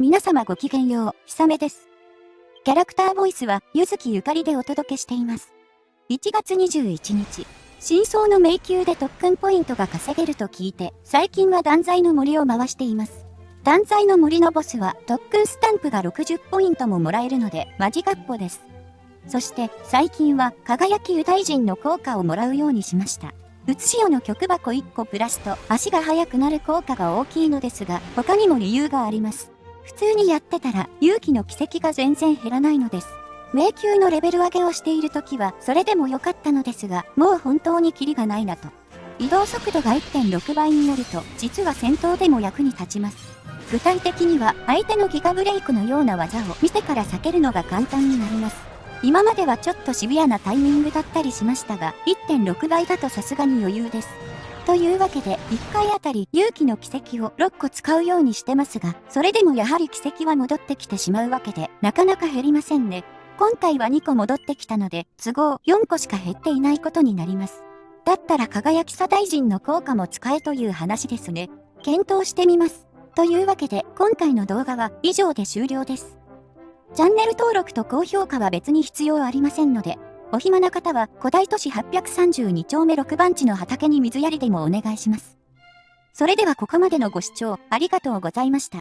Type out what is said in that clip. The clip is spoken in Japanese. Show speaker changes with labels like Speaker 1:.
Speaker 1: 皆様ごきげんよう、ひさめです。キャラクターボイスは、ゆずきゆかりでお届けしています。1月21日、真相の迷宮で特訓ポイントが稼げると聞いて、最近は断罪の森を回しています。断罪の森のボスは特訓スタンプが60ポイントももらえるので、マジガッポです。そして最近は輝きユダヤ人の効果をもらうようにしました。うつしおの曲箱1個プラスと足が速くなる効果が大きいのですが、他にも理由があります。普通にやってたら勇気の奇跡が全然減らないのです。迷宮のレベル上げをしている時はそれでも良かったのですが、もう本当にキリがないなと。移動速度が1.6倍になると、実は戦闘でも役に立ちます。具体的には相手のギガブレイクのような技を見てから避けるのが簡単になります。今まではちょっとシビアなタイミングだったりしましたが、1.6倍だとさすがに余裕です。というわけで、1回あたり勇気の奇跡を6個使うようにしてますが、それでもやはり奇跡は戻ってきてしまうわけで、なかなか減りませんね。今回は2個戻ってきたので、都合4個しか減っていないことになります。だったら輝きさ大臣の効果も使えという話ですね。検討してみます。というわけで、今回の動画は以上で終了です。チャンネル登録と高評価は別に必要ありませんので、お暇な方は古代都市832丁目6番地の畑に水やりでもお願いします。それではここまでのご視聴ありがとうございました。